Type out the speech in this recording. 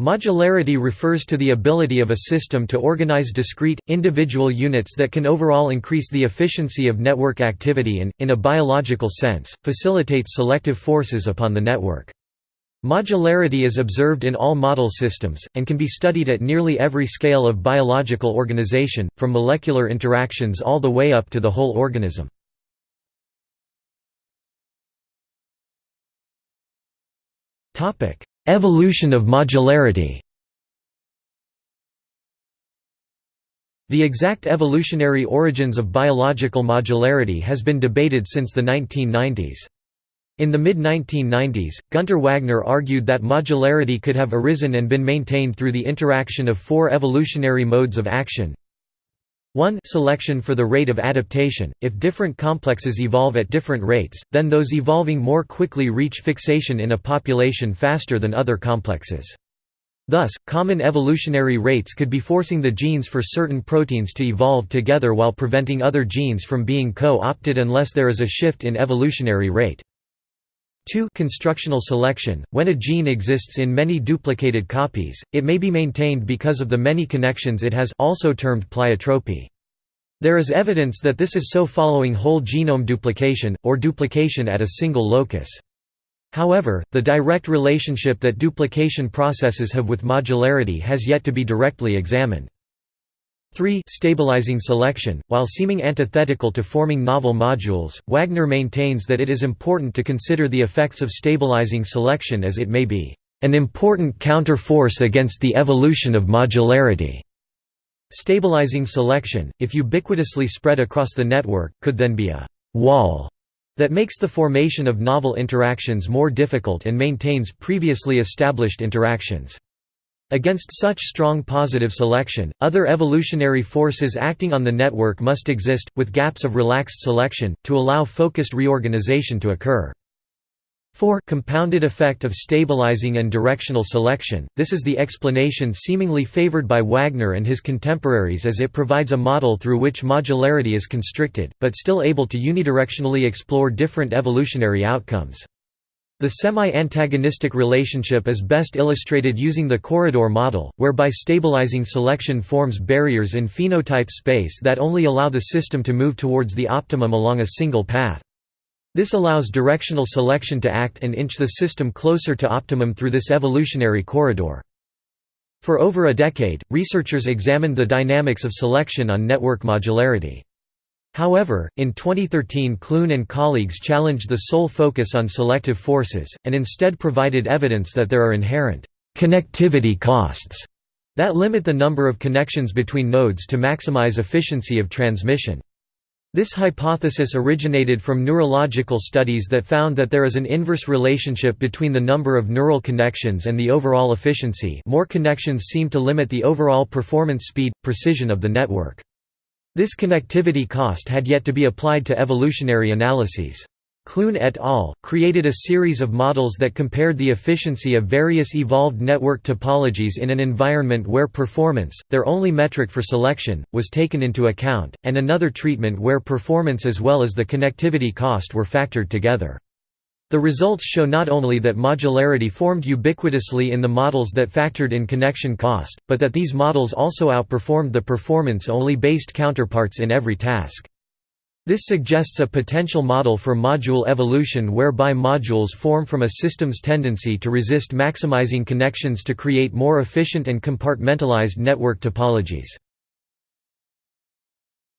Modularity refers to the ability of a system to organize discrete, individual units that can overall increase the efficiency of network activity and, in a biological sense, facilitate selective forces upon the network. Modularity is observed in all model systems, and can be studied at nearly every scale of biological organization, from molecular interactions all the way up to the whole organism. Evolution of modularity The exact evolutionary origins of biological modularity has been debated since the 1990s. In the mid-1990s, Gunter Wagner argued that modularity could have arisen and been maintained through the interaction of four evolutionary modes of action 1 selection for the rate of adaptation, if different complexes evolve at different rates, then those evolving more quickly reach fixation in a population faster than other complexes. Thus, common evolutionary rates could be forcing the genes for certain proteins to evolve together while preventing other genes from being co-opted unless there is a shift in evolutionary rate. 2 Constructional selection – When a gene exists in many duplicated copies, it may be maintained because of the many connections it has also termed pleiotropy. There is evidence that this is so following whole genome duplication, or duplication at a single locus. However, the direct relationship that duplication processes have with modularity has yet to be directly examined. 3 stabilizing selection, while seeming antithetical to forming novel modules, Wagner maintains that it is important to consider the effects of stabilizing selection as it may be an important counter-force against the evolution of modularity. Stabilizing selection, if ubiquitously spread across the network, could then be a «wall» that makes the formation of novel interactions more difficult and maintains previously established interactions. Against such strong positive selection, other evolutionary forces acting on the network must exist, with gaps of relaxed selection, to allow focused reorganization to occur. 4 compounded effect of stabilizing and directional selection, this is the explanation seemingly favored by Wagner and his contemporaries as it provides a model through which modularity is constricted, but still able to unidirectionally explore different evolutionary outcomes. The semi-antagonistic relationship is best illustrated using the corridor model, whereby stabilizing selection forms barriers in phenotype space that only allow the system to move towards the optimum along a single path. This allows directional selection to act and inch the system closer to optimum through this evolutionary corridor. For over a decade, researchers examined the dynamics of selection on network modularity. However, in 2013 Clune and colleagues challenged the sole focus on selective forces, and instead provided evidence that there are inherent «connectivity costs» that limit the number of connections between nodes to maximize efficiency of transmission. This hypothesis originated from neurological studies that found that there is an inverse relationship between the number of neural connections and the overall efficiency more connections seem to limit the overall performance speed, precision of the network. This connectivity cost had yet to be applied to evolutionary analyses. Clune et al. created a series of models that compared the efficiency of various evolved network topologies in an environment where performance, their only metric for selection, was taken into account, and another treatment where performance as well as the connectivity cost were factored together. The results show not only that modularity formed ubiquitously in the models that factored in connection cost, but that these models also outperformed the performance-only based counterparts in every task. This suggests a potential model for module evolution whereby modules form from a system's tendency to resist maximizing connections to create more efficient and compartmentalized network topologies.